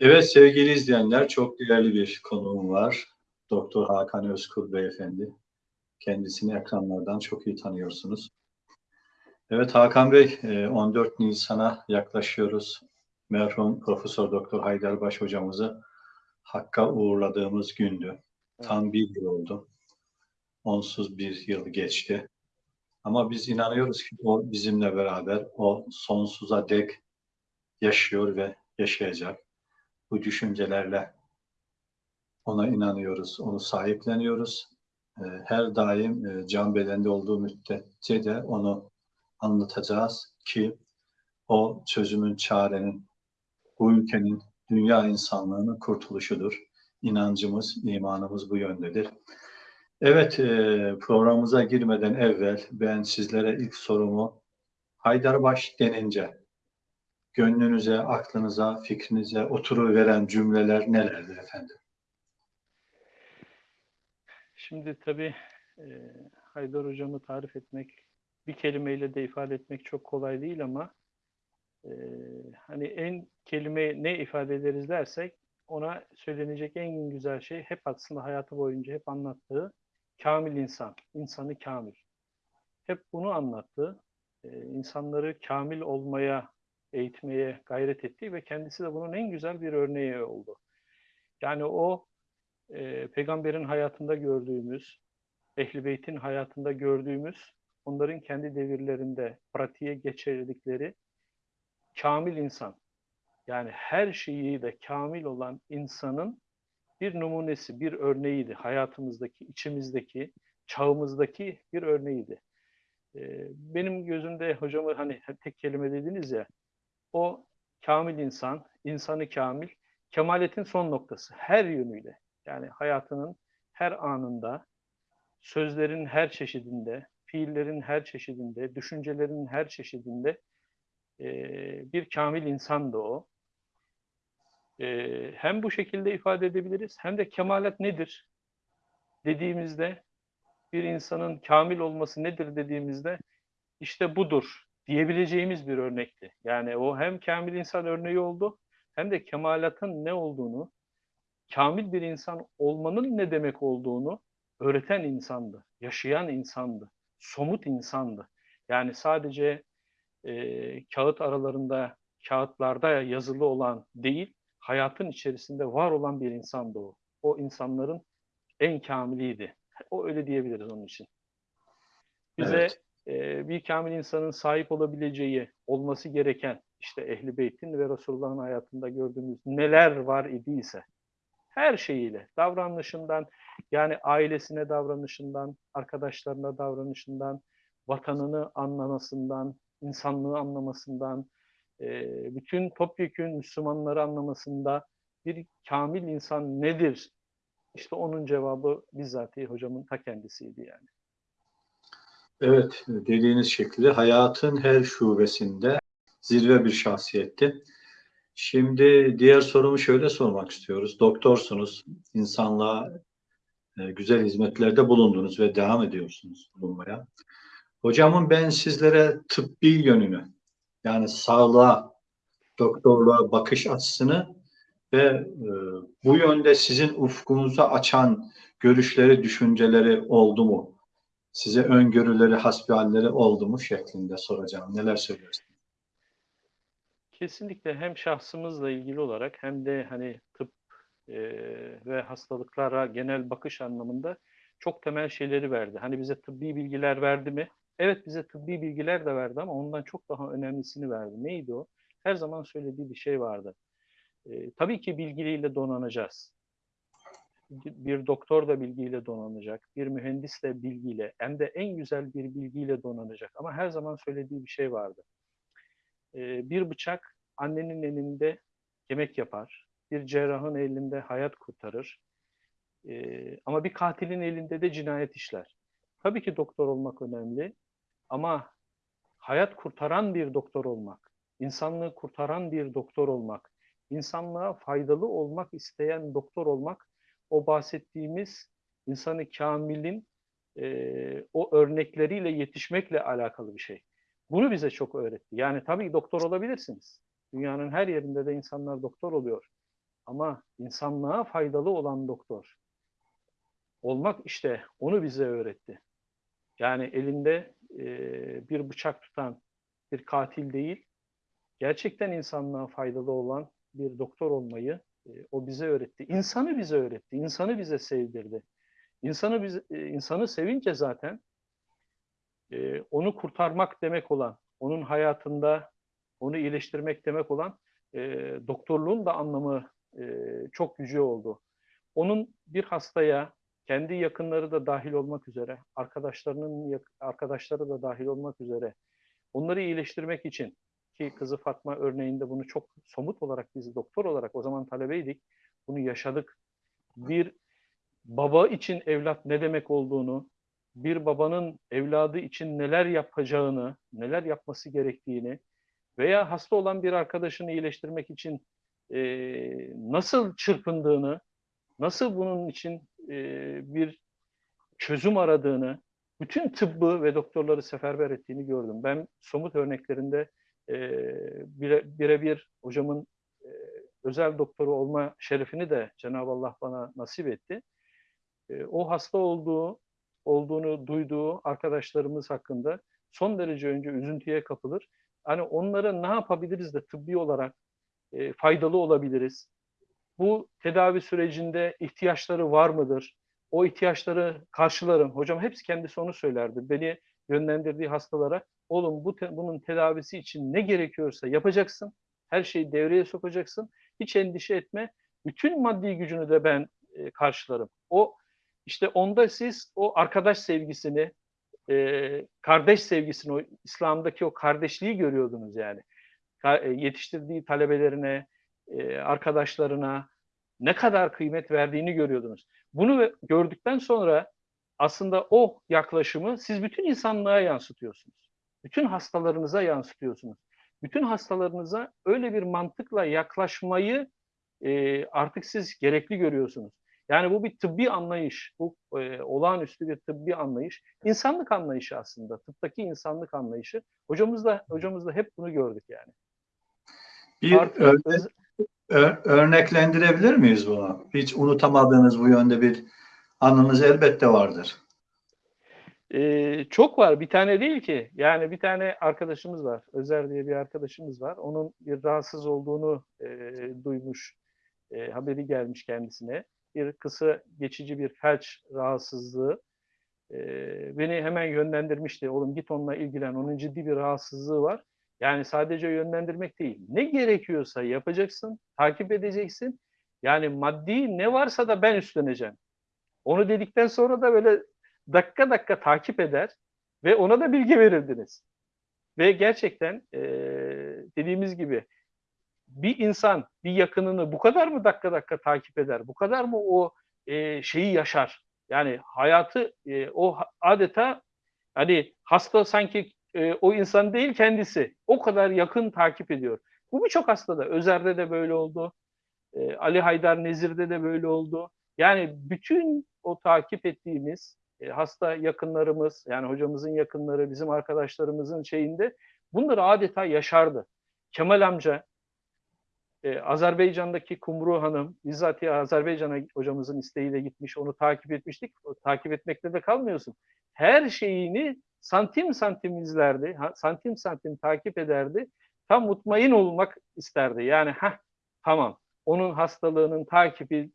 Evet sevgili izleyenler çok değerli bir konuğum var. Doktor Hakan Özkul Beyefendi. Kendisini ekranlardan çok iyi tanıyorsunuz. Evet Hakan Bey 14 Nisan'a yaklaşıyoruz. Merhum Profesör Doktor Haydarbaş hocamızı Hakk'a uğurladığımız gündü. Tam bir yıl oldu. Onsuz bir yıl geçti. Ama biz inanıyoruz ki o bizimle beraber o sonsuza dek yaşıyor ve yaşayacak bu düşüncelerle ona inanıyoruz, onu sahipleniyoruz. Ee, her daim e, can bedende olduğu müddetçe de onu anlatacağız ki o çözümün, çarenin, bu ülkenin, dünya insanlığının kurtuluşudur. İnancımız, imanımız bu yöndedir. Evet, e, programımıza girmeden evvel ben sizlere ilk sorumu Haydarbaş denince gönlünüze, aklınıza, fikrinize oturuveren cümleler nelerdir efendim? Şimdi tabii e, Haydar Hocam'ı tarif etmek, bir kelimeyle de ifade etmek çok kolay değil ama e, hani en kelime ne ifade ederiz dersek ona söylenecek en güzel şey hep aslında hayatı boyunca hep anlattığı kamil insan, insanı kamil. Hep bunu anlattı. E, insanları kamil olmaya eğitmeye gayret etti ve kendisi de bunun en güzel bir örneği oldu. Yani o e, peygamberin hayatında gördüğümüz, Ehl-i Beyt'in hayatında gördüğümüz, onların kendi devirlerinde pratiğe geçirdikleri kamil insan, yani her şeyi de kamil olan insanın bir numunesi, bir örneğiydi. Hayatımızdaki, içimizdeki, çağımızdaki bir örneğiydi. Ee, benim gözümde hocamı hani tek kelime dediniz ya, o kamil insan, insanı kamil, kemaletin son noktası her yönüyle. Yani hayatının her anında, sözlerin her çeşidinde, fiillerin her çeşidinde, düşüncelerin her çeşidinde e, bir kamil insandı o. E, hem bu şekilde ifade edebiliriz, hem de kemalet nedir dediğimizde, bir insanın kamil olması nedir dediğimizde, işte budur diyebileceğimiz bir örnekti. Yani o hem kamil insan örneği oldu hem de kemalatın ne olduğunu, kamil bir insan olmanın ne demek olduğunu öğreten insandı, yaşayan insandı, somut insandı. Yani sadece e, kağıt aralarında, kağıtlarda yazılı olan değil, hayatın içerisinde var olan bir insandı o. O insanların en kamiliydi. O öyle diyebiliriz onun için. Bize evet bir kamil insanın sahip olabileceği, olması gereken işte Ehli Beyt'in ve Resulullah'ın hayatında gördüğümüz neler var idiyse her şeyiyle, davranışından, yani ailesine davranışından, arkadaşlarına davranışından, vatanını anlamasından, insanlığı anlamasından, bütün topyekün Müslümanları anlamasında bir kamil insan nedir? İşte onun cevabı bizzat hocamın ta kendisiydi yani. Evet, dediğiniz şekilde hayatın her şubesinde zirve bir şahsiyetti. Şimdi diğer sorumu şöyle sormak istiyoruz. Doktorsunuz, insanlığa e, güzel hizmetlerde bulundunuz ve devam ediyorsunuz bulunmaya. Hocamın ben sizlere tıbbi yönünü, yani sağlığa, doktorluğa bakış açısını ve e, bu yönde sizin ufkunuzu açan görüşleri, düşünceleri oldu mu? Size öngörüleri, hasbihalleri oldu mu şeklinde soracağım. Neler söylüyorsunuz? Kesinlikle hem şahsımızla ilgili olarak hem de hani tıp e, ve hastalıklara genel bakış anlamında çok temel şeyleri verdi. Hani bize tıbbi bilgiler verdi mi? Evet bize tıbbi bilgiler de verdi ama ondan çok daha önemlisini verdi. Neydi o? Her zaman söylediği bir şey vardı. E, tabii ki bilgiliyle donanacağız bir doktor da bilgiyle donanacak, bir mühendis de bilgiyle, hem de en güzel bir bilgiyle donanacak. Ama her zaman söylediği bir şey vardı. Ee, bir bıçak annenin elinde yemek yapar, bir cerrahın elinde hayat kurtarır. Ee, ama bir katilin elinde de cinayet işler. Tabii ki doktor olmak önemli ama hayat kurtaran bir doktor olmak, insanlığı kurtaran bir doktor olmak, insanlığa faydalı olmak isteyen doktor olmak o bahsettiğimiz insanı kamilin e, o örnekleriyle yetişmekle alakalı bir şey. Bunu bize çok öğretti. Yani tabii doktor olabilirsiniz. Dünyanın her yerinde de insanlar doktor oluyor. Ama insanlığa faydalı olan doktor olmak işte onu bize öğretti. Yani elinde e, bir bıçak tutan bir katil değil, gerçekten insanlığa faydalı olan bir doktor olmayı e, o bize öğretti. İnsanı bize öğretti, insanı bize sevdirdi. İnsanı biz e, insanı sevince zaten e, onu kurtarmak demek olan, onun hayatında onu iyileştirmek demek olan e, doktorluğun da anlamı e, çok yüce oldu. Onun bir hastaya kendi yakınları da dahil olmak üzere, arkadaşlarının arkadaşları da dahil olmak üzere onları iyileştirmek için ki kızı Fatma örneğinde bunu çok somut olarak biz doktor olarak o zaman talebeydik. Bunu yaşadık. Bir baba için evlat ne demek olduğunu, bir babanın evladı için neler yapacağını, neler yapması gerektiğini veya hasta olan bir arkadaşını iyileştirmek için e, nasıl çırpındığını, nasıl bunun için e, bir çözüm aradığını, bütün tıbbı ve doktorları seferber ettiğini gördüm. Ben somut örneklerinde e, birebir bire hocamın e, özel doktoru olma şerefini de Cenab-ı Allah bana nasip etti. E, o hasta olduğu, olduğunu duyduğu arkadaşlarımız hakkında son derece önce üzüntüye kapılır. Hani onlara ne yapabiliriz de tıbbi olarak e, faydalı olabiliriz? Bu tedavi sürecinde ihtiyaçları var mıdır? O ihtiyaçları karşılarım. Hocam hepsi kendisi onu söylerdi. Beni yönlendirdiği hastalara oğlum bu te bunun tedavisi için ne gerekiyorsa yapacaksın. Her şeyi devreye sokacaksın. Hiç endişe etme. Bütün maddi gücünü de ben e, karşılarım. O işte onda siz o arkadaş sevgisini, e, kardeş sevgisini, o İslam'daki o kardeşliği görüyordunuz yani. Ka e, yetiştirdiği talebelerine, e, arkadaşlarına ne kadar kıymet verdiğini görüyordunuz. Bunu gördükten sonra aslında o yaklaşımı siz bütün insanlığa yansıtıyorsunuz. Bütün hastalarınıza yansıtıyorsunuz. Bütün hastalarınıza öyle bir mantıkla yaklaşmayı e, artık siz gerekli görüyorsunuz. Yani bu bir tıbbi anlayış, bu e, olağanüstü bir tıbbi anlayış, insanlık anlayışı aslında, tıptaki insanlık anlayışı. Hocamız da hocamız da hep bunu gördük yani. Bir örnek, örneklendirebilir miyiz bunu? Hiç unutamadığınız bu yönde bir anınız elbette vardır. Ee, çok var. Bir tane değil ki. Yani bir tane arkadaşımız var. Özer diye bir arkadaşımız var. Onun bir rahatsız olduğunu e, duymuş. E, haberi gelmiş kendisine. Bir kısa geçici bir felç rahatsızlığı. E, beni hemen yönlendirmişti. Oğlum git onunla ilgilen. Onun ciddi bir rahatsızlığı var. Yani sadece yönlendirmek değil. Ne gerekiyorsa yapacaksın, takip edeceksin. Yani maddi ne varsa da ben üstleneceğim. Onu dedikten sonra da böyle dakika dakika takip eder ve ona da bilgi verirdiniz. Ve gerçekten e, dediğimiz gibi bir insan bir yakınını bu kadar mı dakika dakika takip eder? Bu kadar mı o e, şeyi yaşar? Yani hayatı e, o adeta hani hasta sanki e, o insan değil kendisi. O kadar yakın takip ediyor. Bu birçok hastada. Özer'de de böyle oldu. E, Ali Haydar Nezir'de de böyle oldu. Yani bütün o takip ettiğimiz hasta yakınlarımız, yani hocamızın yakınları, bizim arkadaşlarımızın şeyinde bunları adeta yaşardı. Kemal amca, e, Azerbaycan'daki Kumru Hanım, bizzat Azerbaycan'a hocamızın isteğiyle gitmiş, onu takip etmiştik. O, takip etmekte de kalmıyorsun. Her şeyini santim santim izlerdi, santim santim takip ederdi. Tam mutmain olmak isterdi. Yani ha tamam onun hastalığının takibi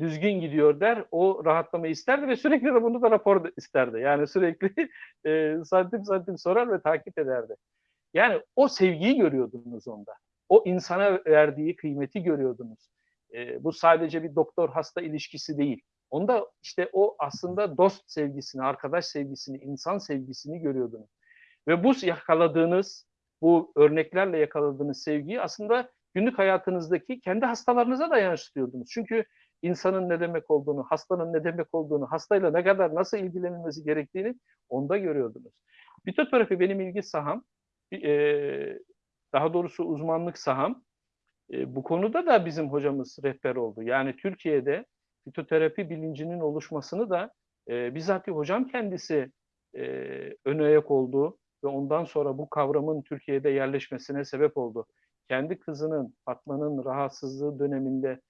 düzgün gidiyor der. O rahatlamayı isterdi ve sürekli de bunu da rapor isterdi. Yani sürekli e, santim santim sorar ve takip ederdi. Yani o sevgiyi görüyordunuz onda. O insana verdiği kıymeti görüyordunuz. E, bu sadece bir doktor hasta ilişkisi değil. Onda işte o aslında dost sevgisini, arkadaş sevgisini, insan sevgisini görüyordunuz. Ve bu yakaladığınız, bu örneklerle yakaladığınız sevgiyi aslında günlük hayatınızdaki kendi hastalarınıza da yansıtıyordunuz. Çünkü insanın ne demek olduğunu, hastanın ne demek olduğunu, hastayla ne kadar nasıl ilgilenilmesi gerektiğini onda görüyordunuz. Fitoterapi benim ilgi saham, e, daha doğrusu uzmanlık saham. E, bu konuda da bizim hocamız rehber oldu. Yani Türkiye'de fitoterapi bilincinin oluşmasını da e, bizzat hocam kendisi e, ön ayak oldu ve ondan sonra bu kavramın Türkiye'de yerleşmesine sebep oldu. Kendi kızının, Fatma'nın rahatsızlığı döneminde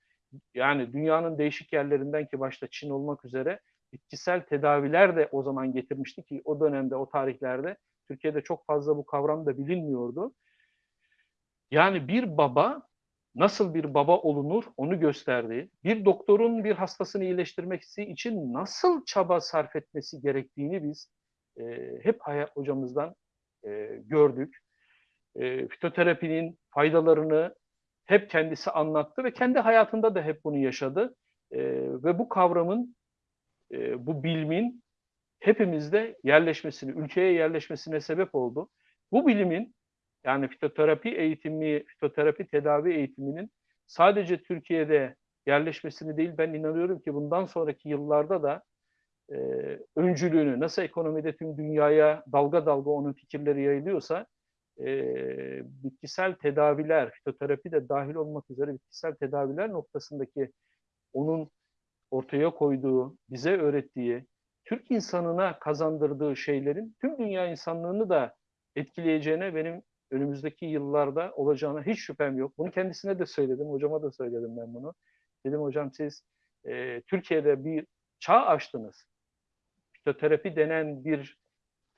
yani dünyanın değişik yerlerinden ki başta Çin olmak üzere bitkisel tedaviler de o zaman getirmişti ki o dönemde o tarihlerde Türkiye'de çok fazla bu kavram da bilinmiyordu. Yani bir baba nasıl bir baba olunur onu gösterdi. Bir doktorun bir hastasını iyileştirmek için nasıl çaba sarf etmesi gerektiğini biz e, hep hayat hocamızdan e, gördük. E, fitoterapinin faydalarını hep kendisi anlattı ve kendi hayatında da hep bunu yaşadı. E, ve bu kavramın, e, bu bilimin hepimizde yerleşmesini, ülkeye yerleşmesine sebep oldu. Bu bilimin yani fitoterapi eğitimi, fitoterapi tedavi eğitiminin sadece Türkiye'de yerleşmesini değil ben inanıyorum ki bundan sonraki yıllarda da e, öncülüğünü nasıl ekonomide tüm dünyaya dalga dalga onun fikirleri yayılıyorsa e, bitkisel tedaviler, fitoterapi de dahil olmak üzere bitkisel tedaviler noktasındaki onun ortaya koyduğu, bize öğrettiği, Türk insanına kazandırdığı şeylerin tüm dünya insanlığını da etkileyeceğine benim önümüzdeki yıllarda olacağına hiç şüphem yok. Bunu kendisine de söyledim, hocama da söyledim ben bunu. Dedim hocam siz e, Türkiye'de bir çağ açtınız. Fitoterapi denen bir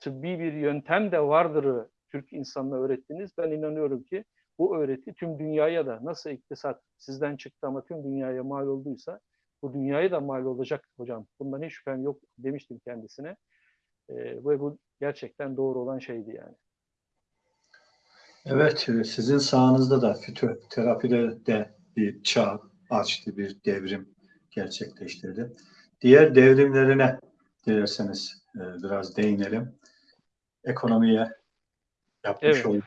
tıbbi bir yöntem de vardır Türk insanına öğrettiniz. Ben inanıyorum ki bu öğreti tüm dünyaya da nasıl iktisat sizden çıktı ama tüm dünyaya mal olduysa bu dünyaya da mal olacak hocam. Bundan hiç şüphem yok demiştim kendisine. E, ve bu gerçekten doğru olan şeydi yani. Evet, e, sizin sahanızda da fitoterapide de bir çağ açtı, bir devrim gerçekleştirdi. Diğer devrimlerine dilerseniz e, biraz değinelim. Ekonomiye yapmış Evet. olduğu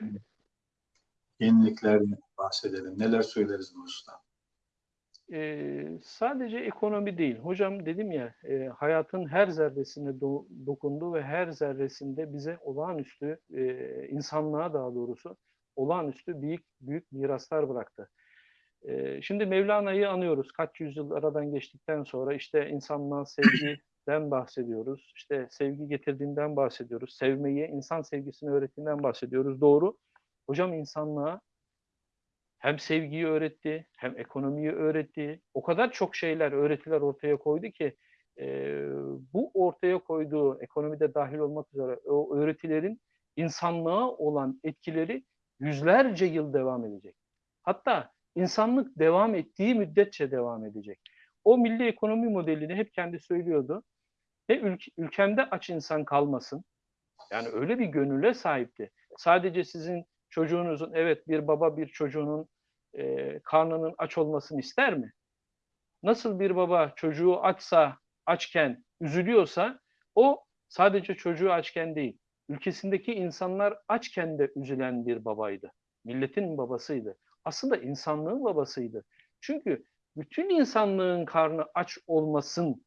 yeniliklerden bahsedelim. Neler söyleriz bu usta? Ee, sadece ekonomi değil. Hocam dedim ya e, hayatın her zerresine do- dokundu ve her zerresinde bize olağanüstü e, insanlığa daha doğrusu olağanüstü büyük büyük miraslar bıraktı. E, şimdi Mevlana'yı anıyoruz. Kaç yüzyıl aradan geçtikten sonra işte insanlığa sevgiden bahsediyoruz. İşte sevgi getirdiğinden bahsediyoruz. Sevmeyi, insan sevgisini öğrettiğinden bahsediyoruz. Doğru. Hocam insanlığa hem sevgiyi öğretti, hem ekonomiyi öğretti. O kadar çok şeyler, öğretiler ortaya koydu ki e, bu ortaya koyduğu ekonomide dahil olmak üzere o öğretilerin insanlığa olan etkileri yüzlerce yıl devam edecek. Hatta insanlık devam ettiği müddetçe devam edecek. O milli ekonomi modelini hep kendi söylüyordu. Ne ülk- ülkemde aç insan kalmasın. Yani öyle bir gönüle sahipti. Sadece sizin çocuğunuzun, evet bir baba bir çocuğunun e, karnının aç olmasını ister mi? Nasıl bir baba çocuğu açsa, açken üzülüyorsa o sadece çocuğu açken değil, ülkesindeki insanlar açken de üzülen bir babaydı. Milletin babasıydı. Aslında insanlığın babasıydı. Çünkü bütün insanlığın karnı aç olmasın,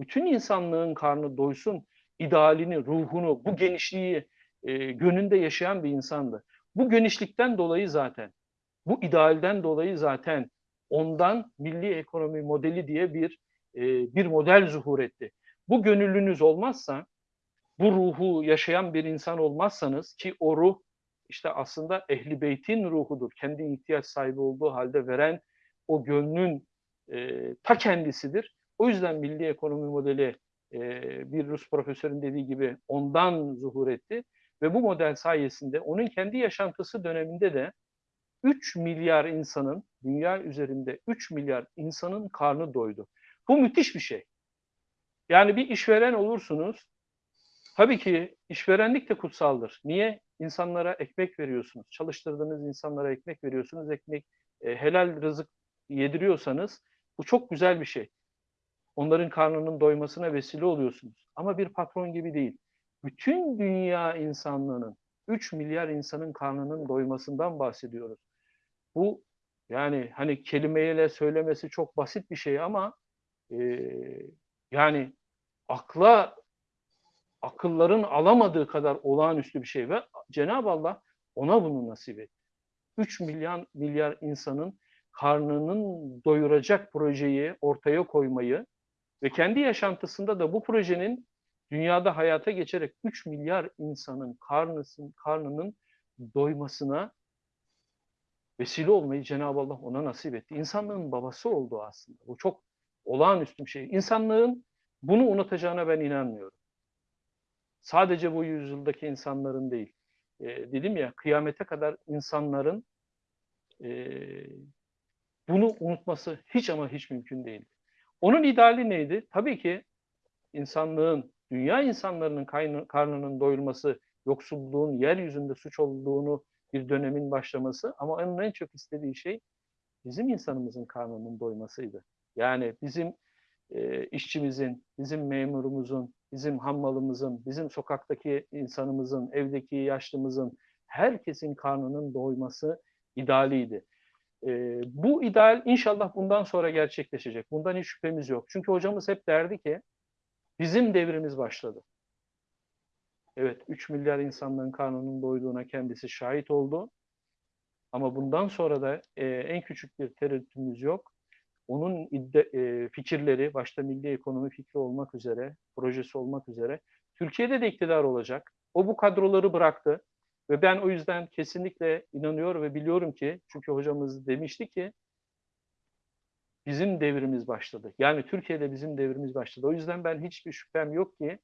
bütün insanlığın karnı doysun, idealini, ruhunu, bu genişliği e, gönlünde yaşayan bir insandı. Bu genişlikten dolayı zaten, bu idealden dolayı zaten ondan milli ekonomi modeli diye bir e, bir model zuhur etti. Bu gönüllünüz olmazsa, bu ruhu yaşayan bir insan olmazsanız ki o ruh işte aslında ehli beytin ruhudur. Kendi ihtiyaç sahibi olduğu halde veren o gönlün e, ta kendisidir. O yüzden milli ekonomi modeli e, bir Rus profesörün dediği gibi ondan zuhur etti. Ve bu model sayesinde onun kendi yaşantısı döneminde de 3 milyar insanın, dünya üzerinde 3 milyar insanın karnı doydu. Bu müthiş bir şey. Yani bir işveren olursunuz, tabii ki işverenlik de kutsaldır. Niye? İnsanlara ekmek veriyorsunuz, çalıştırdığınız insanlara ekmek veriyorsunuz, ekmek e, helal rızık yediriyorsanız bu çok güzel bir şey. Onların karnının doymasına vesile oluyorsunuz. Ama bir patron gibi değil. Bütün dünya insanlığının, 3 milyar insanın karnının doymasından bahsediyoruz. Bu yani hani kelimeyle söylemesi çok basit bir şey ama e, yani akla akılların alamadığı kadar olağanüstü bir şey ve Cenab-ı Allah ona bunu nasip etti. 3 milyar milyar insanın karnının doyuracak projeyi ortaya koymayı ve kendi yaşantısında da bu projenin dünyada hayata geçerek 3 milyar insanın karnısın, karnının doymasına vesile olmayı Cenab-ı Allah ona nasip etti. İnsanlığın babası oldu aslında. Bu çok olağanüstü bir şey. İnsanlığın bunu unutacağına ben inanmıyorum. Sadece bu yüzyıldaki insanların değil. E, dedim ya kıyamete kadar insanların e, bunu unutması hiç ama hiç mümkün değil. Onun ideali neydi? Tabii ki insanlığın, dünya insanlarının karnının doyurması, yoksulluğun yeryüzünde suç olduğunu bir dönemin başlaması ama onun en çok istediği şey bizim insanımızın karnının doymasıydı. Yani bizim e, işçimizin, bizim memurumuzun, bizim hammalımızın, bizim sokaktaki insanımızın, evdeki yaşlımızın, herkesin karnının doyması idealiydi. E, bu ideal inşallah bundan sonra gerçekleşecek. Bundan hiç şüphemiz yok. Çünkü hocamız hep derdi ki bizim devrimiz başladı. Evet 3 milyar insanların karnının doyduğuna kendisi şahit oldu. Ama bundan sonra da e, en küçük bir tereddütümüz yok. Onun idde, e, fikirleri, başta milli ekonomi fikri olmak üzere, projesi olmak üzere, Türkiye'de de iktidar olacak. O bu kadroları bıraktı. Ve ben o yüzden kesinlikle inanıyorum ve biliyorum ki, çünkü hocamız demişti ki, bizim devrimiz başladı. Yani Türkiye'de bizim devrimiz başladı. O yüzden ben hiçbir şüphem yok ki,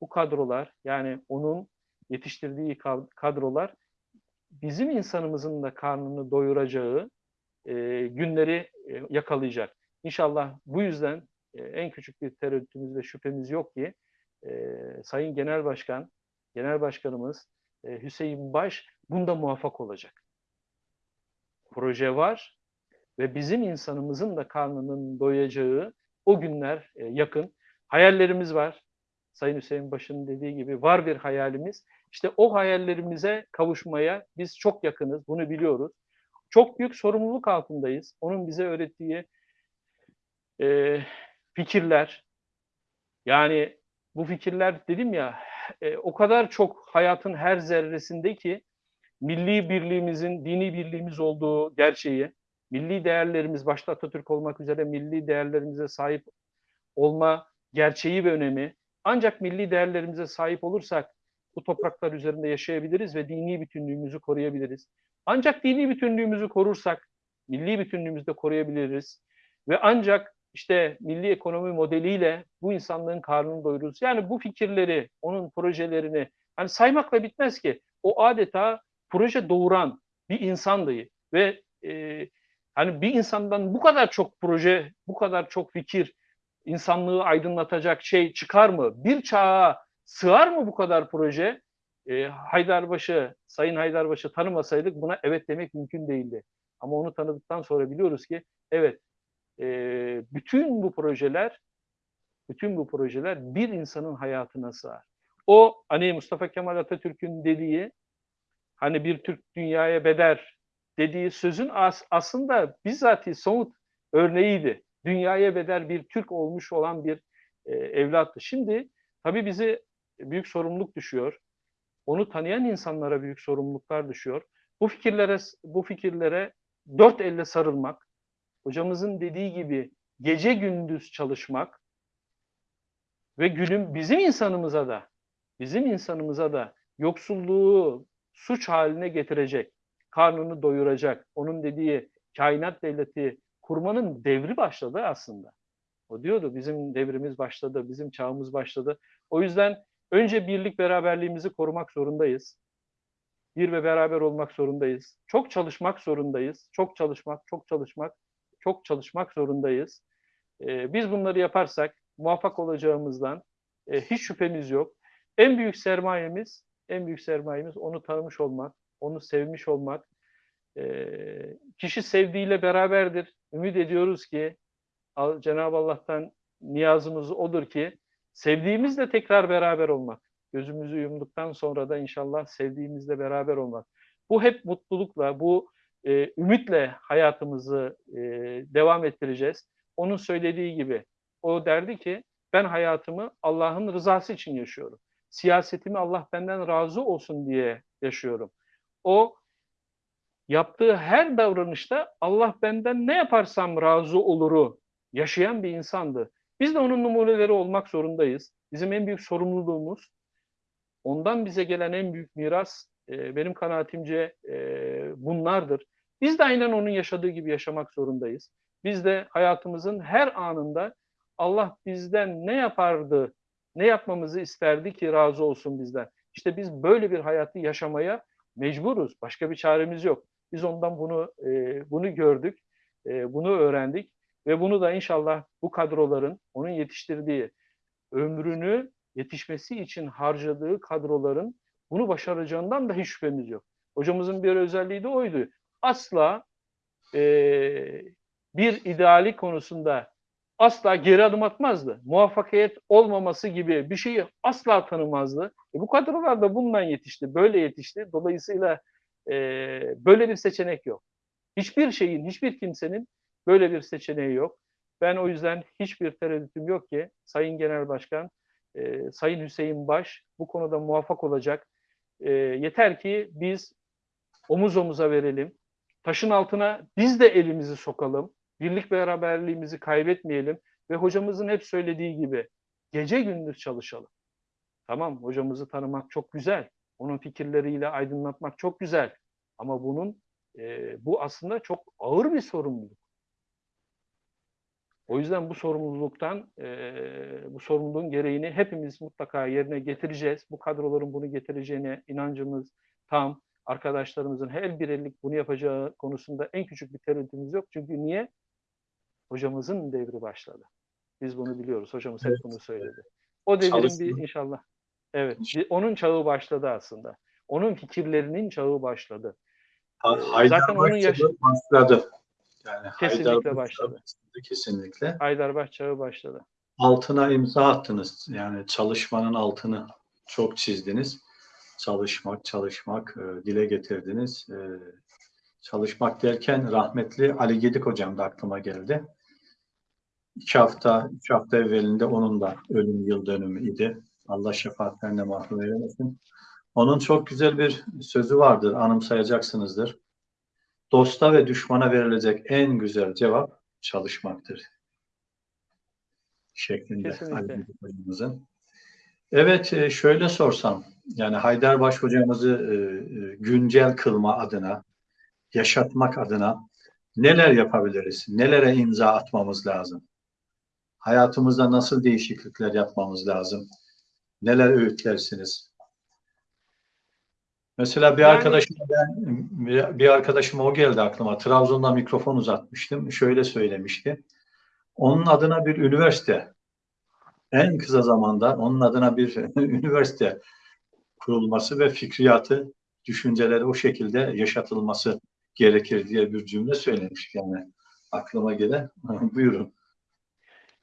bu kadrolar, yani onun yetiştirdiği kadrolar, bizim insanımızın da karnını doyuracağı e, günleri e, yakalayacak. İnşallah bu yüzden e, en küçük bir tereddütümüz ve şüphemiz yok ki e, Sayın Genel Başkan, Genel Başkanımız e, Hüseyin Baş bunda muvaffak olacak. Proje var ve bizim insanımızın da karnının doyacağı o günler e, yakın. Hayallerimiz var. Sayın Hüseyin Baş'ın dediği gibi var bir hayalimiz. İşte o hayallerimize kavuşmaya biz çok yakınız, bunu biliyoruz. Çok büyük sorumluluk altındayız. Onun bize öğrettiği e, fikirler, yani bu fikirler dedim ya, e, o kadar çok hayatın her zerresinde ki milli birliğimizin, dini birliğimiz olduğu gerçeği, milli değerlerimiz başta Atatürk olmak üzere milli değerlerimize sahip olma gerçeği ve önemi, ancak milli değerlerimize sahip olursak bu topraklar üzerinde yaşayabiliriz ve dini bütünlüğümüzü koruyabiliriz. Ancak dini bütünlüğümüzü korursak milli bütünlüğümüzü de koruyabiliriz. Ve ancak işte milli ekonomi modeliyle bu insanlığın karnını doyururuz. Yani bu fikirleri, onun projelerini hani saymakla bitmez ki. O adeta proje doğuran bir insandı ve e, hani bir insandan bu kadar çok proje, bu kadar çok fikir, insanlığı aydınlatacak şey çıkar mı? Bir çağa sığar mı bu kadar proje? E, Haydarbaşı, Sayın Haydarbaşı tanımasaydık buna evet demek mümkün değildi. Ama onu tanıdıktan sonra biliyoruz ki evet e, bütün bu projeler bütün bu projeler bir insanın hayatına sığar. O hani Mustafa Kemal Atatürk'ün dediği hani bir Türk dünyaya beder dediği sözün as aslında bizzat somut örneğiydi. Dünyaya bedel bir Türk olmuş olan bir e, evlattı. Şimdi tabii bizi büyük sorumluluk düşüyor. Onu tanıyan insanlara büyük sorumluluklar düşüyor. Bu fikirlere bu fikirlere dört elle sarılmak, hocamızın dediği gibi gece gündüz çalışmak ve günün bizim insanımıza da bizim insanımıza da yoksulluğu suç haline getirecek, karnını doyuracak, onun dediği kainat devleti kurmanın devri başladı aslında. O diyordu bizim devrimiz başladı, bizim çağımız başladı. O yüzden önce birlik beraberliğimizi korumak zorundayız. Bir ve beraber olmak zorundayız. Çok çalışmak zorundayız. Çok çalışmak, çok çalışmak, çok çalışmak zorundayız. Ee, biz bunları yaparsak muvaffak olacağımızdan e, hiç şüphemiz yok. En büyük sermayemiz, en büyük sermayemiz onu tanımış olmak, onu sevmiş olmak. Ee, kişi sevdiğiyle beraberdir. Ümit ediyoruz ki Cenab-ı Allah'tan niyazımız odur ki sevdiğimizle tekrar beraber olmak. Gözümüzü yumduktan sonra da inşallah sevdiğimizle beraber olmak. Bu hep mutlulukla, bu e, ümitle hayatımızı e, devam ettireceğiz. Onun söylediği gibi, o derdi ki ben hayatımı Allah'ın rızası için yaşıyorum. Siyasetimi Allah benden razı olsun diye yaşıyorum. O yaptığı her davranışta Allah benden ne yaparsam razı oluru yaşayan bir insandı. Biz de onun numuneleri olmak zorundayız. Bizim en büyük sorumluluğumuz, ondan bize gelen en büyük miras e, benim kanaatimce e, bunlardır. Biz de aynen onun yaşadığı gibi yaşamak zorundayız. Biz de hayatımızın her anında Allah bizden ne yapardı, ne yapmamızı isterdi ki razı olsun bizden. İşte biz böyle bir hayatı yaşamaya mecburuz. Başka bir çaremiz yok. Biz ondan bunu e, bunu gördük, e, bunu öğrendik ve bunu da inşallah bu kadroların onun yetiştirdiği ömrünü yetişmesi için harcadığı kadroların bunu başaracağından da hiç şüphemiz yok. Hocamızın bir özelliği de oydu. Asla e, bir ideali konusunda asla geri adım atmazdı. Muvaffakiyet olmaması gibi bir şeyi asla tanımazdı. E bu kadrolar da bundan yetişti, böyle yetişti. Dolayısıyla e, böyle bir seçenek yok. Hiçbir şeyin, hiçbir kimsenin böyle bir seçeneği yok. Ben o yüzden hiçbir tereddütüm yok ki Sayın Genel Başkan, e, Sayın Hüseyin Baş bu konuda muvaffak olacak. E, yeter ki biz omuz omuza verelim. Taşın altına biz de elimizi sokalım. Birlik beraberliğimizi kaybetmeyelim. Ve hocamızın hep söylediği gibi gece gündüz çalışalım. Tamam hocamızı tanımak çok güzel. Onun fikirleriyle aydınlatmak çok güzel. Ama bunun e, bu aslında çok ağır bir sorumluluk. O yüzden bu sorumluluktan, e, bu sorumluluğun gereğini hepimiz mutlaka yerine getireceğiz. Bu kadroların bunu getireceğine inancımız tam. Arkadaşlarımızın her birlik bunu yapacağı konusunda en küçük bir tereddütümüz yok. Çünkü niye? Hocamızın devri başladı. Biz bunu biliyoruz. Hocamız hep bunu söyledi. O devrin bir inşallah. Evet. onun çağı başladı aslında. Onun fikirlerinin çağı başladı. Ha- Haydar zaten onun yaş- başladı, başladı. Yani Kesinlikle Haydar başladı. Kesinlikle. Haydarbaş çağı başladı. Altına imza attınız. Yani çalışmanın altını çok çizdiniz. Çalışmak, çalışmak, e, dile getirdiniz. E, çalışmak derken rahmetli Ali Gedik hocam da aklıma geldi. İki hafta, üç hafta evvelinde onun da ölüm yıl dönümü idi. Allah şefaatlerine mahrum eylemesin. Onun çok güzel bir sözü vardır, anımsayacaksınızdır. Dosta ve düşmana verilecek en güzel cevap çalışmaktır. Şeklinde Kesinlikle. Ali Gedik hocamızın. Evet, e, şöyle sorsam, yani Haydarbaş hocamızı e, e, güncel kılma adına, yaşatmak adına neler yapabiliriz? Nelere imza atmamız lazım? Hayatımızda nasıl değişiklikler yapmamız lazım? Neler öğütlersiniz? Mesela bir Yani- arkadaşım ben bir, bir arkadaşım o geldi aklıma. Trabzon'da mikrofon uzatmıştım. Şöyle söylemişti. Onun adına bir üniversite en kısa zamanda onun adına bir üniversite kurulması ve fikriyatı, düşünceleri o şekilde yaşatılması gerekir diye bir cümle söylemiş yani aklıma gelen. Buyurun.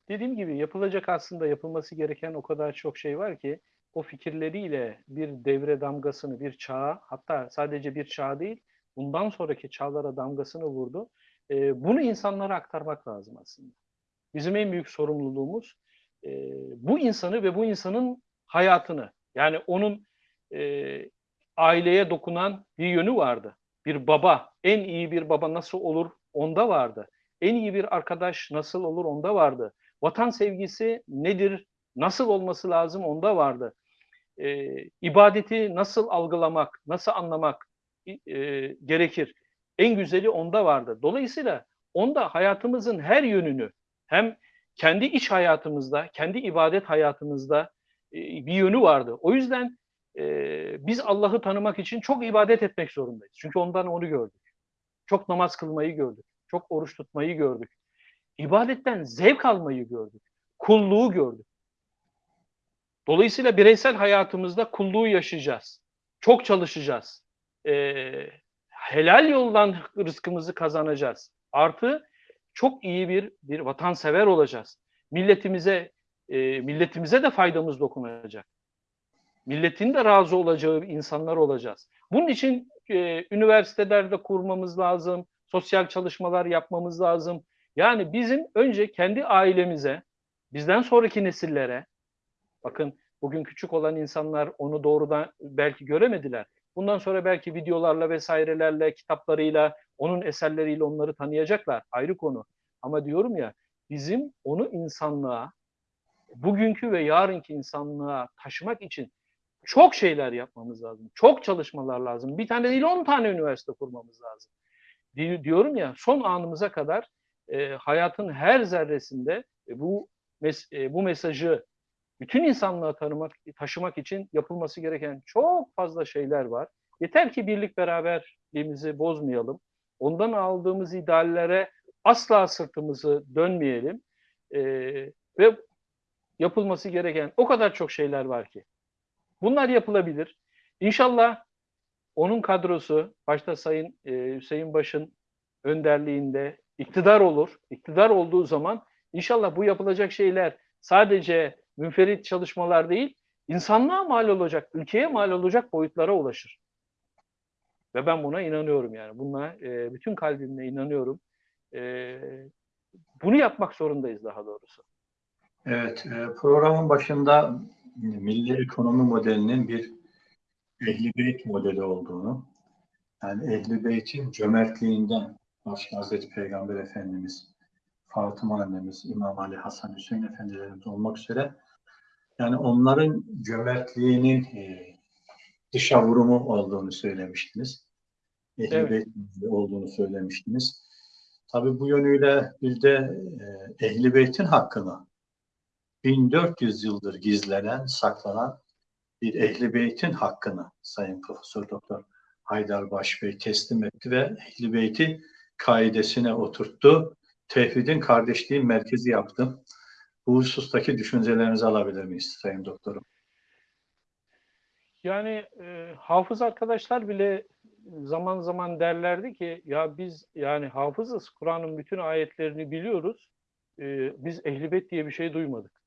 Dediğim gibi yapılacak aslında yapılması gereken o kadar çok şey var ki o fikirleriyle bir devre damgasını, bir çağa hatta sadece bir çağ değil bundan sonraki çağlara damgasını vurdu. Ee, bunu insanlara aktarmak lazım aslında. Bizim en büyük sorumluluğumuz e, bu insanı ve bu insanın hayatını yani onun e, aileye dokunan bir yönü vardı. Bir baba, en iyi bir baba nasıl olur onda vardı. En iyi bir arkadaş nasıl olur onda vardı. Vatan sevgisi nedir, nasıl olması lazım onda vardı. E, ibadeti nasıl algılamak, nasıl anlamak e, gerekir. En güzeli onda vardı. Dolayısıyla onda hayatımızın her yönünü hem kendi iç hayatımızda, kendi ibadet hayatımızda e, bir yönü vardı. O yüzden e, biz Allah'ı tanımak için çok ibadet etmek zorundayız. Çünkü ondan onu gördük. Çok namaz kılmayı gördük. Çok oruç tutmayı gördük. İbadetten zevk almayı gördük. Kulluğu gördük. Dolayısıyla bireysel hayatımızda kulluğu yaşayacağız. Çok çalışacağız. Ee, helal yoldan rızkımızı kazanacağız. Artı çok iyi bir bir vatansever olacağız. Milletimize e, milletimize de faydamız dokunacak. Milletin de razı olacağı insanlar olacağız. Bunun için e, üniversitelerde kurmamız lazım, sosyal çalışmalar yapmamız lazım. Yani bizim önce kendi ailemize, bizden sonraki nesillere, bakın bugün küçük olan insanlar onu doğrudan belki göremediler. Bundan sonra belki videolarla vesairelerle, kitaplarıyla, onun eserleriyle onları tanıyacaklar. Ayrı konu. Ama diyorum ya bizim onu insanlığa, bugünkü ve yarınki insanlığa taşımak için çok şeyler yapmamız lazım. Çok çalışmalar lazım. Bir tane değil on tane üniversite kurmamız lazım. di- diyorum ya son anımıza kadar e, hayatın her zerresinde e, bu mes- e, bu mesajı bütün insanlığa tanımak, taşımak için yapılması gereken çok fazla şeyler var. Yeter ki birlik beraberliğimizi bozmayalım. Ondan aldığımız ideallere asla sırtımızı dönmeyelim. E, ve yapılması gereken o kadar çok şeyler var ki. Bunlar yapılabilir. İnşallah onun kadrosu başta Sayın e, Hüseyin Baş'ın önderliğinde iktidar olur. İktidar olduğu zaman inşallah bu yapılacak şeyler sadece münferit çalışmalar değil, insanlığa mal olacak, ülkeye mal olacak boyutlara ulaşır. Ve ben buna inanıyorum yani. Buna e, bütün kalbimle inanıyorum. E, bunu yapmak zorundayız daha doğrusu. Evet, e, programın başında milli ekonomi modelinin bir Ehli Beyt modeli olduğunu, yani Ehli Beyt'in cömertliğinden başta Hazreti Peygamber Efendimiz, Fatıma annemiz, İmam Ali, Hasan Hüseyin Efendilerimiz olmak üzere yani onların cömertliğinin e, dışa vurumu olduğunu söylemiştiniz. Ehli Evet. Olduğunu söylemiştiniz. Tabii bu yönüyle bir de e, Ehli Beyt'in hakkını 1400 yıldır gizlenen, saklanan bir Ehli Beyt'in hakkını Sayın Profesör Doktor Haydar Baş Bey teslim etti ve Ehli Beyt'i kaidesine oturttu. Tevhidin kardeşliğin merkezi yaptı. Bu husustaki düşüncelerinizi alabilir miyiz Sayın Doktorum? Yani e, hafız arkadaşlar bile zaman zaman derlerdi ki ya biz yani hafızız Kur'an'ın bütün ayetlerini biliyoruz. E, biz Ehl-i Beyt diye bir şey duymadık.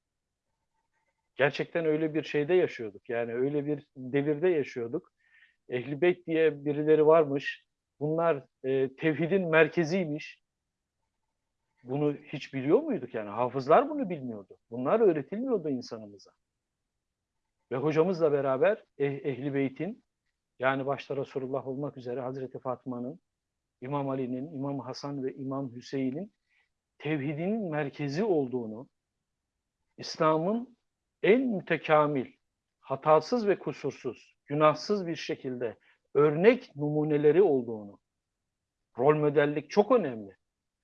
Gerçekten öyle bir şeyde yaşıyorduk. Yani öyle bir devirde yaşıyorduk. Ehl-i Beyt diye birileri varmış. Bunlar e, tevhidin merkeziymiş. Bunu hiç biliyor muyduk yani? Hafızlar bunu bilmiyordu. Bunlar öğretilmiyordu insanımıza. Ve hocamızla beraber eh, Ehli Beyt'in yani başta Resulullah olmak üzere Hazreti Fatma'nın, İmam Ali'nin, İmam Hasan ve İmam Hüseyin'in tevhidin merkezi olduğunu, İslam'ın en mütekamil, hatasız ve kusursuz, günahsız bir şekilde örnek numuneleri olduğunu, rol modellik çok önemli.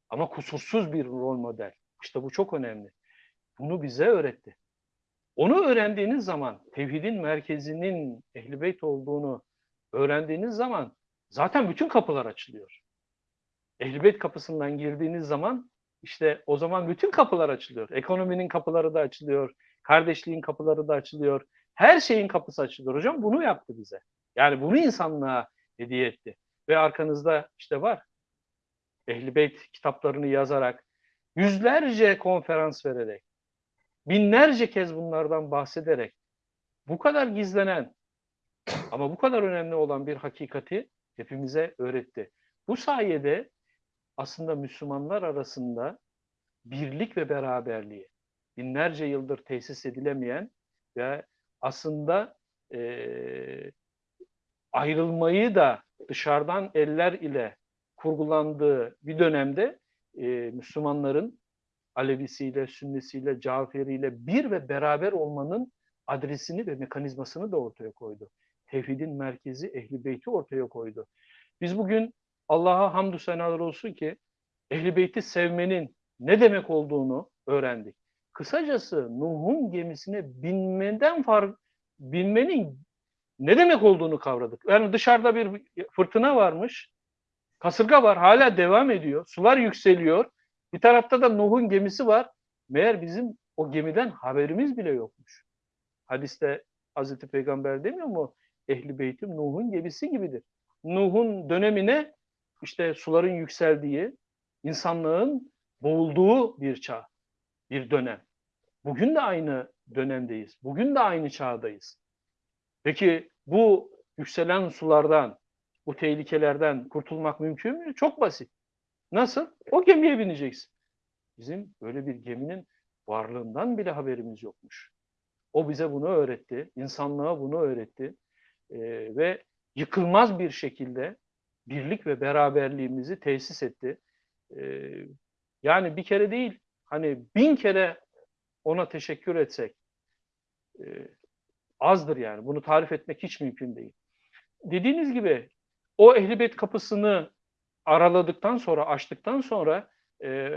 Ama kusursuz bir rol model. İşte bu çok önemli. Bunu bize öğretti. Onu öğrendiğiniz zaman, tevhidin merkezinin Ehl-i Beyt olduğunu öğrendiğiniz zaman zaten bütün kapılar açılıyor. Ehl-i Beyt kapısından girdiğiniz zaman işte o zaman bütün kapılar açılıyor. Ekonominin kapıları da açılıyor, kardeşliğin kapıları da açılıyor. Her şeyin kapısı açılıyor. Hocam bunu yaptı bize. Yani bunu insanlığa hediye etti. Ve arkanızda işte var. Ehl-i Beyt kitaplarını yazarak, yüzlerce konferans vererek, binlerce kez bunlardan bahsederek bu kadar gizlenen ama bu kadar önemli olan bir hakikati hepimize öğretti. Bu sayede aslında Müslümanlar arasında birlik ve beraberliği binlerce yıldır tesis edilemeyen ve aslında eee ayrılmayı da dışarıdan eller ile kurgulandığı bir dönemde e, Müslümanların Alevisiyle, Sünnisiyle, Caferiyle bir ve beraber olmanın adresini ve mekanizmasını da ortaya koydu. Tevhidin merkezi Ehli Beyt'i ortaya koydu. Biz bugün Allah'a hamdü senalar olsun ki Ehli Beyt'i sevmenin ne demek olduğunu öğrendik. Kısacası Nuh'un gemisine binmeden fark binmenin ne demek olduğunu kavradık. Yani dışarıda bir fırtına varmış. Kasırga var hala devam ediyor. Sular yükseliyor. Bir tarafta da Nuh'un gemisi var. Meğer bizim o gemiden haberimiz bile yokmuş. Hadiste Hazreti Peygamber demiyor mu? Ehli beytim Nuh'un gemisi gibidir. Nuh'un dönemine işte suların yükseldiği, insanlığın boğulduğu bir çağ, bir dönem. Bugün de aynı dönemdeyiz. Bugün de aynı çağdayız. Peki bu yükselen sulardan, bu tehlikelerden kurtulmak mümkün mü? Çok basit. Nasıl? O gemiye bineceksin. Bizim böyle bir geminin varlığından bile haberimiz yokmuş. O bize bunu öğretti, insanlığa bunu öğretti Ee, ve yıkılmaz bir şekilde birlik ve beraberliğimizi tesis etti. Ee, yani bir kere değil, hani bin kere ona teşekkür etsek e, azdır yani. Bunu tarif etmek hiç mümkün değil. Dediğiniz gibi o ehlibet kapısını araladıktan sonra, açtıktan sonra e,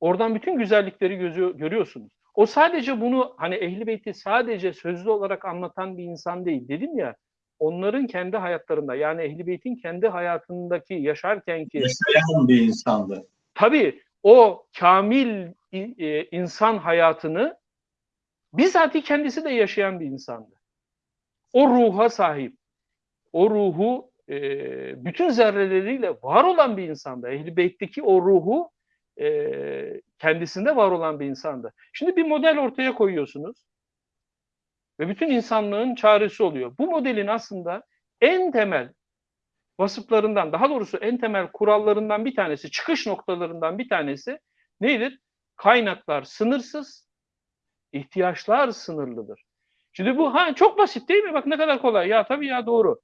oradan bütün güzellikleri gözü, görüyorsunuz. O sadece bunu hani Ehli Beyt'i sadece sözlü olarak anlatan bir insan değil. Dedim ya onların kendi hayatlarında yani Ehli Beyt'in kendi hayatındaki yaşarkenki Yaşayan bir insandı. tabii o kamil e, insan hayatını bizatihi kendisi de yaşayan bir insandı. O ruha sahip. O ruhu e, bütün zerreleriyle var olan bir insandı. Ehl-i Beyt'teki o ruhu e, kendisinde var olan bir insandı. Şimdi bir model ortaya koyuyorsunuz ve bütün insanlığın çaresi oluyor. Bu modelin aslında en temel vasıflarından, daha doğrusu en temel kurallarından bir tanesi, çıkış noktalarından bir tanesi nedir? Kaynaklar sınırsız, ihtiyaçlar sınırlıdır. Şimdi bu ha çok basit değil mi? Bak ne kadar kolay. Ya tabii ya doğru.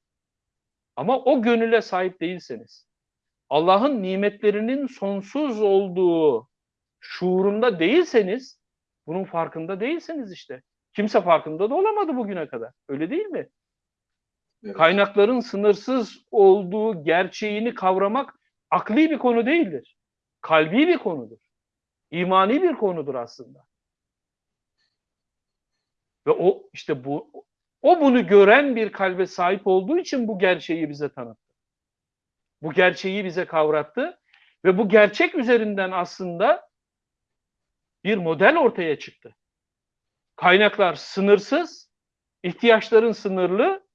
Ama o gönüle sahip değilseniz, Allah'ın nimetlerinin sonsuz olduğu şuurunda değilseniz, bunun farkında değilseniz işte. Kimse farkında da olamadı bugüne kadar. Öyle değil mi? Evet. Kaynakların sınırsız olduğu gerçeğini kavramak akli bir konu değildir. Kalbi bir konudur. İmani bir konudur aslında. Ve o işte bu o bunu gören bir kalbe sahip olduğu için bu gerçeği bize tanıttı. Bu gerçeği bize kavrattı ve bu gerçek üzerinden aslında bir model ortaya çıktı. Kaynaklar sınırsız, ihtiyaçların sınırlı.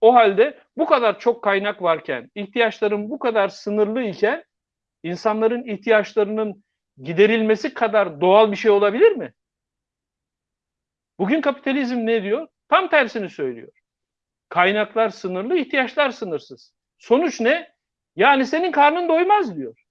O halde bu kadar çok kaynak varken, ihtiyaçların bu kadar sınırlı iken insanların ihtiyaçlarının giderilmesi kadar doğal bir şey olabilir mi? Bugün kapitalizm ne diyor? Tam tersini söylüyor. Kaynaklar sınırlı, ihtiyaçlar sınırsız. Sonuç ne? Yani senin karnın doymaz diyor.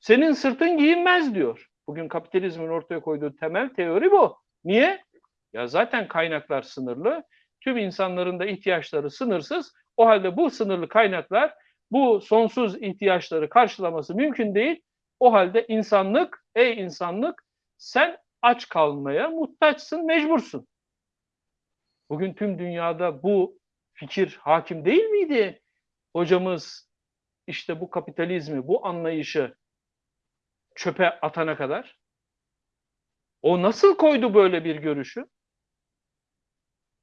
Senin sırtın giyinmez diyor. Bugün kapitalizmin ortaya koyduğu temel teori bu. Niye? Ya zaten kaynaklar sınırlı. Tüm insanların da ihtiyaçları sınırsız. O halde bu sınırlı kaynaklar bu sonsuz ihtiyaçları karşılaması mümkün değil. O halde insanlık, ey insanlık sen aç kalmaya muhtaçsın, mecbursun. Bugün tüm dünyada bu fikir hakim değil miydi? Hocamız işte bu kapitalizmi, bu anlayışı çöpe atana kadar. O nasıl koydu böyle bir görüşü?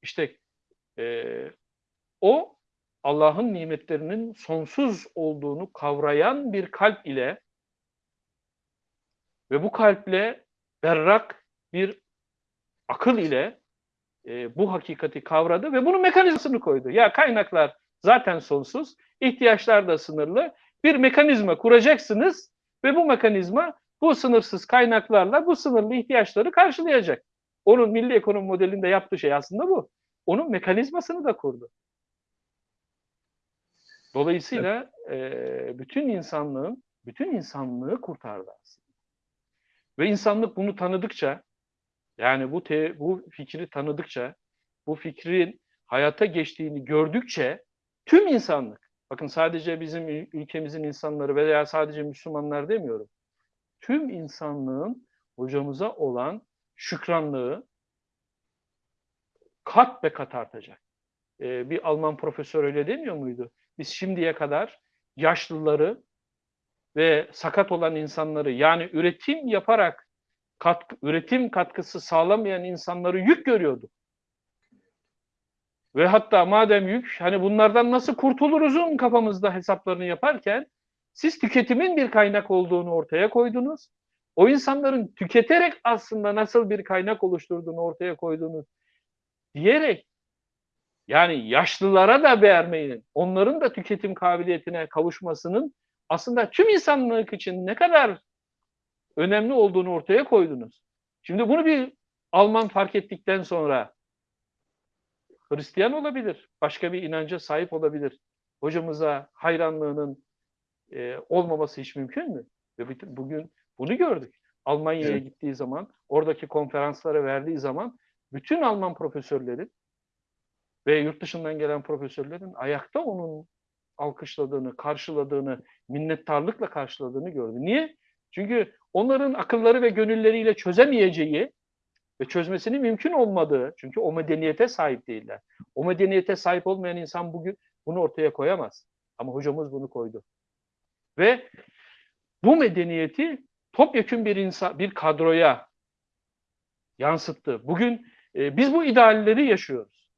İşte e, o Allah'ın nimetlerinin sonsuz olduğunu kavrayan bir kalp ile ve bu kalple berrak bir akıl ile e, bu hakikati kavradı ve bunun mekanizmasını koydu. Ya kaynaklar zaten sonsuz, ihtiyaçlar da sınırlı. Bir mekanizma kuracaksınız ve bu mekanizma bu sınırsız kaynaklarla bu sınırlı ihtiyaçları karşılayacak. Onun milli ekonomi modelinde yaptığı şey aslında bu. Onun mekanizmasını da kurdu. Dolayısıyla e, bütün insanlığın, bütün insanlığı kurtardı aslında. Ve insanlık bunu tanıdıkça, yani bu te, bu fikri tanıdıkça, bu fikrin hayata geçtiğini gördükçe tüm insanlık, bakın sadece bizim ülkemizin insanları veya sadece Müslümanlar demiyorum, tüm insanlığın hocamıza olan şükranlığı kat be kat artacak. Ee, bir Alman profesör öyle demiyor muydu? Biz şimdiye kadar yaşlıları ve sakat olan insanları yani üretim yaparak katkı, üretim katkısı sağlamayan insanları yük görüyorduk. Ve hatta madem yük hani bunlardan nasıl kurtuluruzun kafamızda hesaplarını yaparken siz tüketimin bir kaynak olduğunu ortaya koydunuz. O insanların tüketerek aslında nasıl bir kaynak oluşturduğunu ortaya koydunuz diyerek yani yaşlılara da vermeyin, onların da tüketim kabiliyetine kavuşmasının aslında tüm insanlık için ne kadar önemli olduğunu ortaya koydunuz. Şimdi bunu bir Alman fark ettikten sonra Hristiyan olabilir, başka bir inanca sahip olabilir. Hocamıza hayranlığının e, olmaması hiç mümkün mü? Ve bugün bunu gördük. Almanya'ya evet. gittiği zaman, oradaki konferanslara verdiği zaman bütün Alman profesörlerin ve yurt dışından gelen profesörlerin ayakta onun alkışladığını, karşıladığını, minnettarlıkla karşıladığını gördü. Niye? Çünkü onların akılları ve gönülleriyle çözemeyeceği ve çözmesinin mümkün olmadığı, çünkü o medeniyete sahip değiller. O medeniyete sahip olmayan insan bugün bunu ortaya koyamaz. Ama hocamız bunu koydu. Ve bu medeniyeti topyekün bir insan, bir kadroya yansıttı. Bugün e, biz bu idealleri yaşıyoruz.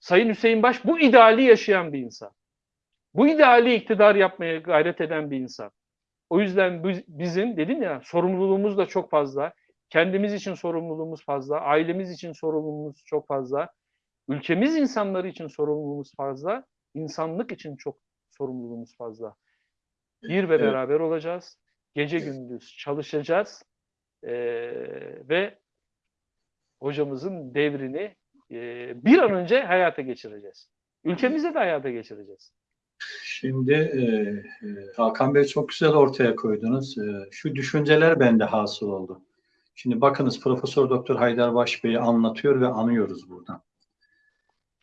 Sayın Hüseyin Baş bu ideali yaşayan bir insan. Bu ideali iktidar yapmaya gayret eden bir insan. O yüzden biz- bizim dedim ya sorumluluğumuz da çok fazla. Kendimiz için sorumluluğumuz fazla. Ailemiz için sorumluluğumuz çok fazla. Ülkemiz insanları için sorumluluğumuz fazla. insanlık için çok sorumluluğumuz fazla. Bir ve beraber olacağız. Gece gündüz çalışacağız. Ee, ve hocamızın devrini e, bir an önce hayata geçireceğiz. Ülkemizde de hayata geçireceğiz. Şimdi e, e, Hakan Bey çok güzel ortaya koydunuz. E, şu düşünceler bende hasıl oldu. Şimdi bakınız Profesör Doktor Haydar Baş Bey'i anlatıyor ve anıyoruz buradan.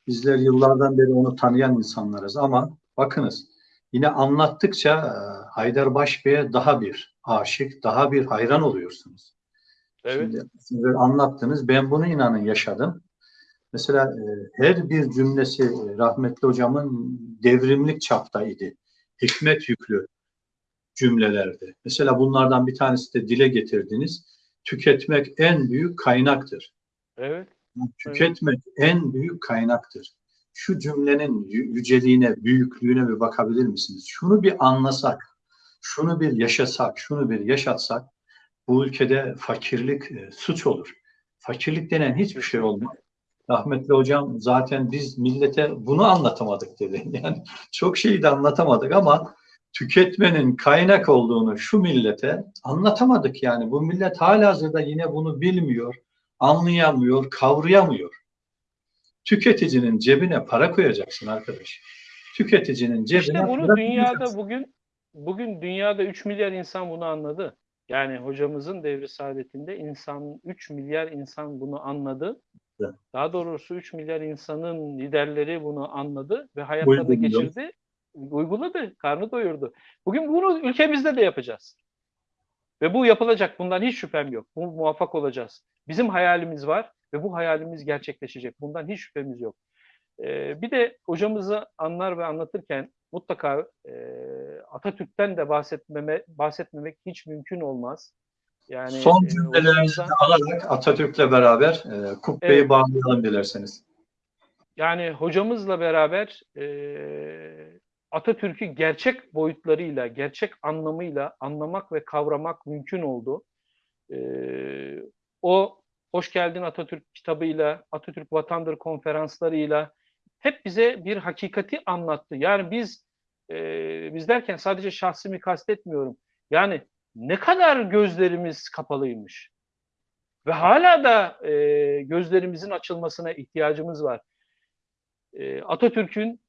Bizler yıllardan beri onu tanıyan insanlarız ama bakınız yine anlattıkça e, Haydar Baş Bey'e daha bir aşık, daha bir hayran oluyorsunuz. Evet. Şimdi anlattınız. Ben bunu inanın yaşadım. Mesela e, her bir cümlesi e, rahmetli hocamın devrimlik çaptaydı. Hikmet yüklü cümlelerdi. Mesela bunlardan bir tanesi de dile getirdiniz. Tüketmek en büyük kaynaktır. Evet. Tüketmek en büyük kaynaktır. Şu cümlenin yü- yüceliğine, büyüklüğüne bir bakabilir misiniz? Şunu bir anlasak, şunu bir yaşasak, şunu bir yaşatsak bu ülkede fakirlik e, suç olur. Fakirlik denen hiçbir şey olmaz. Rahmetli hocam zaten biz millete bunu anlatamadık dedi. Yani çok şeyi de anlatamadık ama tüketmenin kaynak olduğunu şu millete anlatamadık yani. Bu millet halihazırda yine bunu bilmiyor, anlayamıyor, kavrayamıyor. Tüketicinin cebine para koyacaksın arkadaş. Tüketicinin cebine İşte bunu dünyada bugün bugün dünyada 3 milyar insan bunu anladı. Yani hocamızın devri saadetinde insan 3 milyar insan bunu anladı. Daha doğrusu 3 milyar insanın liderleri bunu anladı ve hayatlarına Uyguluyor. geçirdi. Uyguladı, karnı doyurdu. Bugün bunu ülkemizde de yapacağız. Ve bu yapılacak. Bundan hiç şüphem yok. Bu muvaffak olacağız. Bizim hayalimiz var ve bu hayalimiz gerçekleşecek. Bundan hiç şüphemiz yok. Ee, bir de hocamızı anlar ve anlatırken mutlaka e, Atatürk'ten de bahsetmeme, bahsetmemek hiç mümkün olmaz. Yani Son e, cümlelerinizi hocamızdan- de alarak Atatürk'le beraber e, kubbeyi Evet. bağlayalım dilerseniz. Yani hocamızla beraber e, Atatürk'ü gerçek boyutlarıyla, gerçek anlamıyla anlamak ve kavramak mümkün oldu. E, o Hoş Geldin Atatürk kitabıyla, Atatürk Vatandır konferanslarıyla hep bize bir hakikati anlattı. Yani biz e, biz derken sadece şahsimi kastetmiyorum. Yani ne kadar gözlerimiz kapalıymış. Ve hala da e, gözlerimizin açılmasına ihtiyacımız var. E, Atatürk'ün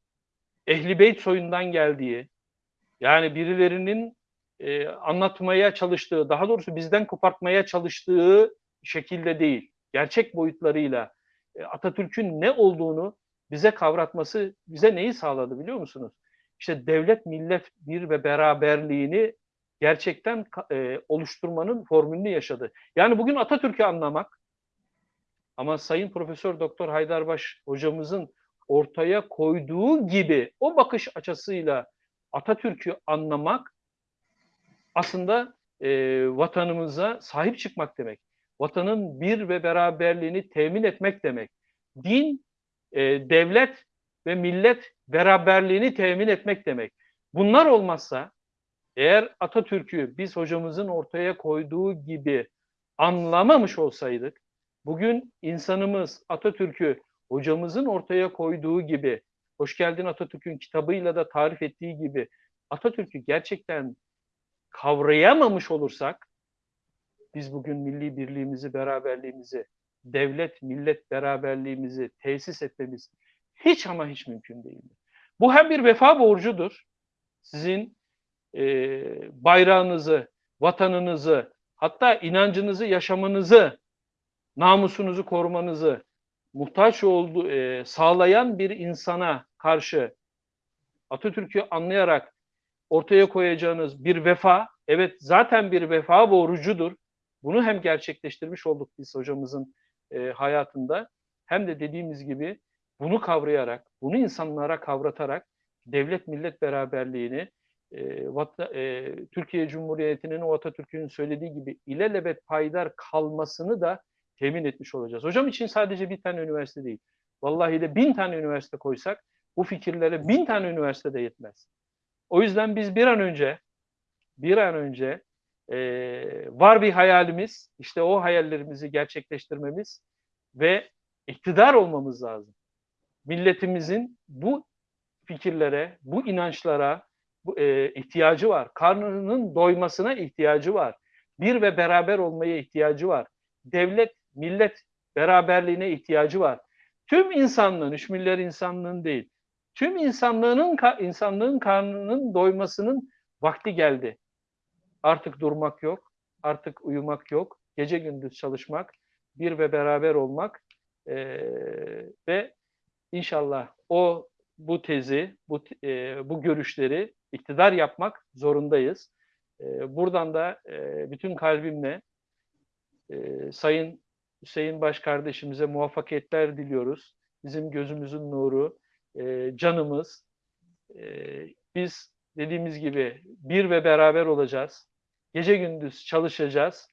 Ehli Beyt soyundan geldiği, yani birilerinin e, anlatmaya çalıştığı, daha doğrusu bizden kopartmaya çalıştığı şekilde değil, gerçek boyutlarıyla e, Atatürk'ün ne olduğunu bize kavratması bize neyi sağladı biliyor musunuz? İşte devlet millet bir ve beraberliğini gerçekten e, oluşturmanın formülünü yaşadı. Yani bugün Atatürk'ü anlamak ama Sayın Profesör Doktor Haydarbaş hocamızın ortaya koyduğu gibi o bakış açısıyla Atatürk'ü anlamak aslında e, vatanımıza sahip çıkmak demek. Vatanın bir ve beraberliğini temin etmek demek. Din, e, devlet ve millet beraberliğini temin etmek demek. Bunlar olmazsa eğer Atatürk'ü biz hocamızın ortaya koyduğu gibi anlamamış olsaydık, bugün insanımız Atatürk'ü hocamızın ortaya koyduğu gibi, Hoş Geldin Atatürk'ün kitabıyla da tarif ettiği gibi Atatürk'ü gerçekten kavrayamamış olursak, biz bugün milli birliğimizi, beraberliğimizi, devlet, millet beraberliğimizi tesis etmemiz hiç ama hiç mümkün değildir. Bu hem bir vefa borcudur. Sizin e, bayrağınızı, vatanınızı, hatta inancınızı, yaşamınızı, namusunuzu korumanızı muhtaç olduğu, e, sağlayan bir insana karşı Atatürk'ü anlayarak ortaya koyacağınız bir vefa, evet zaten bir vefa borcudur. Bunu hem gerçekleştirmiş olduk biz hocamızın e, hayatında, hem de dediğimiz gibi bunu kavrayarak, bunu insanlara kavratarak devlet millet beraberliğini e, vata- e, Türkiye Cumhuriyeti'nin o Atatürk'ün söylediği gibi ilelebet payidar kalmasını da temin etmiş olacağız. Hocam için sadece bir tane üniversite değil. Vallahi de bin tane üniversite koysak bu fikirlere bin tane üniversite de yetmez. O yüzden biz bir an önce bir an önce e, var bir hayalimiz, işte o hayallerimizi gerçekleştirmemiz ve iktidar olmamız lazım. Milletimizin bu fikirlere, bu inançlara bu, e, ihtiyacı var. Karnının doymasına ihtiyacı var. Bir ve beraber olmaya ihtiyacı var. Devlet, millet beraberliğine ihtiyacı var. Tüm insanlığın, üç milyar insanlığın değil, tüm insanlığının insanlığın karnının doymasının vakti geldi. Artık durmak yok, artık uyumak yok, gece gündüz çalışmak, bir ve beraber olmak eee, ve inşallah o bu tezi, bu e, bu görüşleri iktidar yapmak zorundayız. E, buradan da e, bütün kalbimle e, Sayın Hüseyin Baş kardeşimize muvaffakiyetler diliyoruz. Bizim gözümüzün nuru, e, canımız. E, biz dediğimiz gibi bir ve beraber olacağız. Gece gündüz çalışacağız.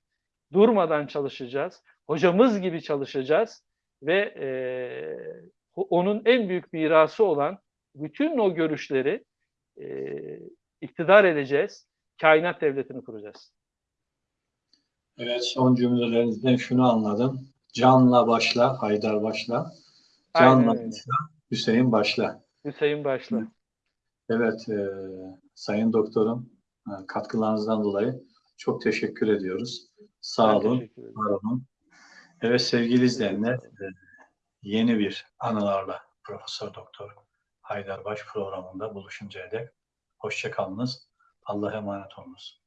Durmadan çalışacağız. Hocamız gibi çalışacağız ve e, onun en büyük mirası olan bütün o görüşleri e, iktidar edeceğiz. Kainat devletini kuracağız. Evet, son cümlelerinizden şunu anladım. Canla başla, Haydar başla. Canla Aynen başla, Hüseyin başla. Hüseyin Başla. Evet, e, Sayın Doktorum, e, katkılarınızdan dolayı çok teşekkür ediyoruz. Sağ Ben olun, var olun. Evet sevgili izleyenler, e, yeni bir anılarla Profesör Doktor Haydar Baş programında buluşuncaya dek hoşça kalınız. Allah'a emanet olunuz.